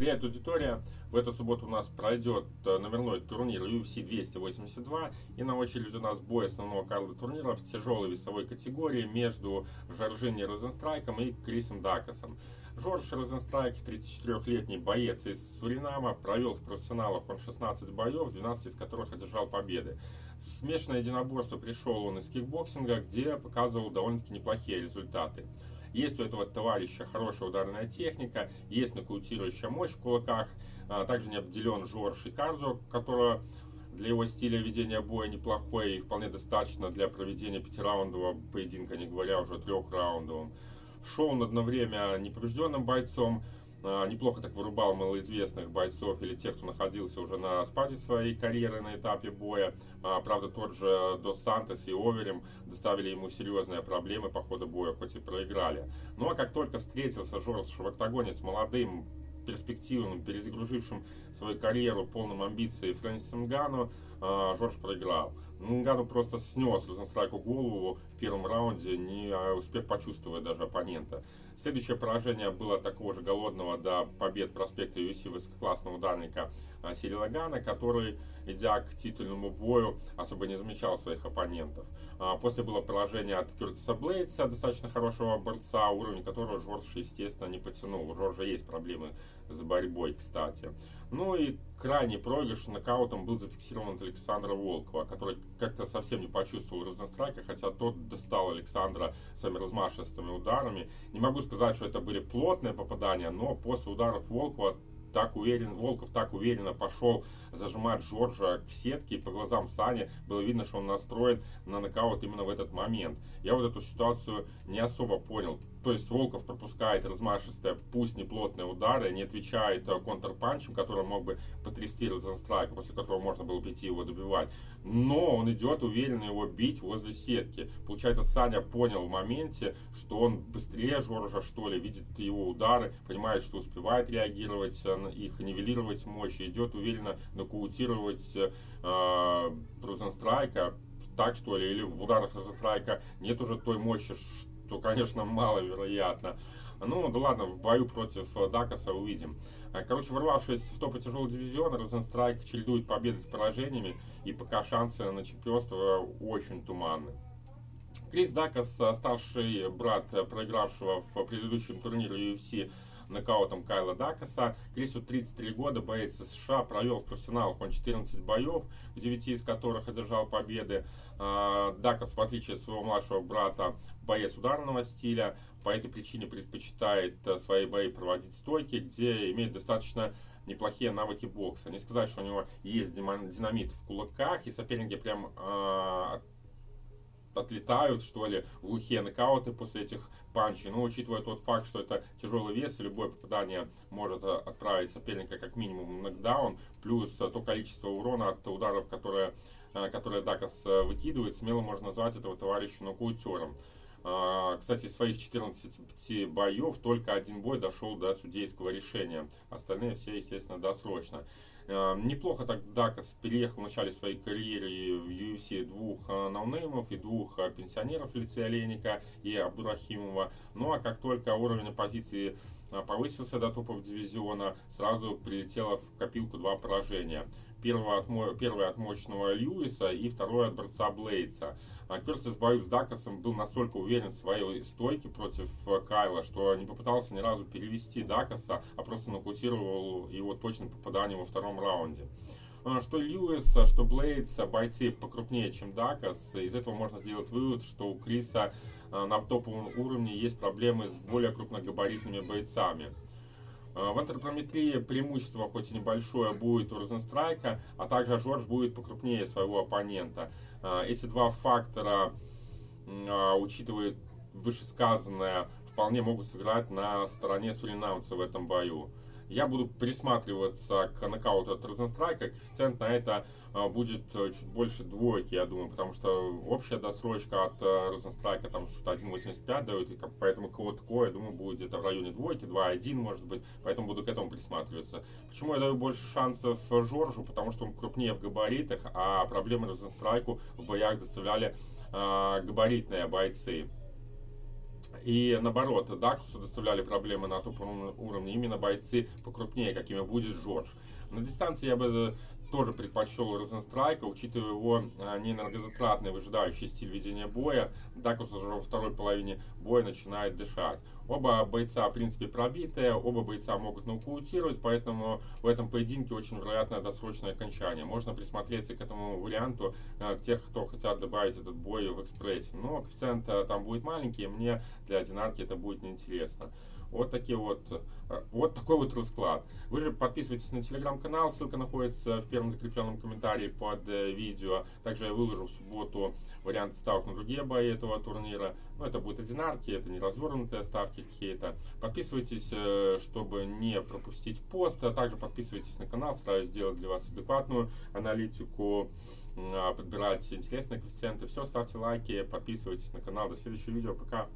Привет, аудитория! В эту субботу у нас пройдет э, номерной турнир UFC 282 и на очереди у нас бой основного карда турнира в тяжелой весовой категории между Жаирзиньо Розенстрайком и Крисом Даукасом. Жорж Розенстрайк, 34-летний боец из Суринама, провел в профессионалах он 16 боев, 12 из которых одержал победы. В смешанное единоборство пришел он из кикбоксинга, где показывал довольно-таки неплохие результаты. Есть у этого товарища хорошая ударная техника, есть нокаутирующая мощь в кулаках. А, также не обделен Жорж и Кардо, которого для его стиля ведения боя неплохой и вполне достаточно для проведения пятираундового поединка, не говоря уже о трехраундовом. Шел он одно время непобежденным бойцом, неплохо так вырубал малоизвестных бойцов или тех, кто находился уже на спаде своей карьеры на этапе боя. А, правда, тот же Дос Сантос и Оверем доставили ему серьезные проблемы по ходу боя, хоть и проиграли. Ну а как только встретился Жорж в октагоне с молодым перспективным, перезагрузившим свою карьеру полным амбиций Фрэнсисом Гану, а, Жорж проиграл. Нгану просто снес Розенстрайку голову в первом раунде, не успев почувствовать даже оппонента. Следующее поражение было такого же голодного до побед проспекта UFC высококлассного ударника а, Сирила Гана, который, идя к титульному бою, особо не замечал своих оппонентов. А, после было поражение от Кертиса Блейдса, достаточно хорошего борца, уровень которого Жорж, естественно, не потянул. У Жоржа есть проблемы с борьбой, кстати. Ну и крайний проигрыш нокаутом был зафиксирован Александра Волкова, который как-то совсем не почувствовал Розенстрайка, хотя тот достал Александра своими размашистыми ударами. Не могу сказать, что это были плотные попадания, но после ударов Волкова так уверен, Волков так уверенно пошел зажимать Джорджа к сетке, и по глазам Сани было видно, что он настроен на нокаут именно в этот момент. Я вот эту ситуацию не особо понял. То есть Волков пропускает размашистые, пусть не плотные удары, не отвечает э, контрпанчем, который мог бы потрясти Розенстрайка, после которого можно было прийти его добивать. Но он идет уверенно его бить возле сетки. Получается, Саня понял в моменте, что он быстрее Жоржа, что ли, видит его удары, понимает, что успевает реагировать э, их, нивелировать мощь, идет уверенно нокаутировать э, Розенстрайка так что ли, или в ударах Розенстрайка нет уже той мощи, что, конечно, маловероятно. Ну, да ладно, в бою против э, Дакаса увидим. Э, короче, ворвавшись в топы тяжелого дивизиона, Розенстрайк чередует победы с поражениями, и пока шансы на чемпионство очень туманны. Крис Дакас, э, старший брат проигравшего в предыдущем турнире UFC нокаутом Кайла Дакаса. Крису 33 года, боец США, провел в профессионалах он 14 боев, в 9 из которых одержал победы. А, Дакас, в отличие от своего младшего брата, боец ударного стиля, по этой причине предпочитает э, свои бои проводить стойки, где имеет достаточно неплохие навыки бокса. Не сказать, что у него есть динамит в кулаках, и соперники прям э, отлетают, что ли, глухие нокауты после этих панчей. Но учитывая тот факт, что это тяжелый вес, любое попадание может э, отправить соперника как минимум в нокдаун, плюс э, то количество урона от ударов, которые, э, которые Дакас выкидывает, смело можно назвать этого товарища нокаутером. Кстати, из своих 14 боев только один бой дошел до судейского решения. Остальные все, естественно, досрочно. Эм, неплохо так Дакас переехал в начале своей карьеры в UFC двух ноунеймов и двух э, пенсионеров в лице Олейника и Абдурахимова. Ну а как только уровень оппозиции э, повысился до топов дивизиона, сразу прилетело в копилку два поражения. Первое от, первое от мощного Льюиса и второе от борца Блейдса. А Кертис в бою с Дакасом был настолько уверен в своей стойке против э, Кайла, что не попытался ни разу перевести Дакаса, а просто нокаутировал его точным попаданием во втором раунде. А, что Льюис, что Блейдс, бойцы покрупнее, чем Дакас. Из этого можно сделать вывод, что у Криса э, на топовом уровне есть проблемы с более крупногабаритными бойцами. Э, в антропометрии преимущество, хоть и небольшое, будет у Розенстрайка, а также Жорж будет покрупнее своего оппонента. Эти два фактора, учитывая вышесказанное, вполне могут сыграть на стороне суринамца в этом бою. Я буду присматриваться к нокауту от Розенстрайка. Коэффициент на это а, будет э, чуть больше двойки, я думаю, потому что общая досрочка от э, Розенстрайка там что-то 1.85 дает, и поэтому кого-то такое, я думаю, будет где-то в районе двойки, 2.1 может быть, поэтому буду к этому присматриваться. Почему я даю больше шансов Жоржу? Потому что он крупнее в габаритах, а проблемы Розенстрайку в боях доставляли э, габаритные бойцы. И наоборот, Дакусу доставляли проблемы на топовом уровне именно бойцы покрупнее, какими будет Джордж. На дистанции я бы тоже предпочел Розенстрайка, учитывая его а, неэнергозатратный выжидающий стиль ведения боя. Дакус уже во второй половине боя начинает дышать. Оба бойца, в принципе, пробитые, оба бойца могут нокаутировать, поэтому в этом поединке очень вероятно досрочное окончание. Можно присмотреться к этому варианту, а, к тех, кто хотят добавить этот бой в экспрессе. Но коэффициент а, там будет маленький, мне для одинарки это будет неинтересно. Вот такие вот, э, вот такой вот расклад. Вы же подписывайтесь на телеграм-канал, ссылка находится в первом закрепленном комментарии под э, видео. Также я выложу в субботу варианты ставок на другие бои этого турнира. Ну, это будет одинарки, это не развернутые ставки какие-то. Подписывайтесь, э, чтобы не пропустить пост, а также подписывайтесь на канал, стараюсь сделать для вас адекватную аналитику, подбирать интересные коэффициенты. Все, ставьте лайки, подписывайтесь на канал. До следующего видео, пока!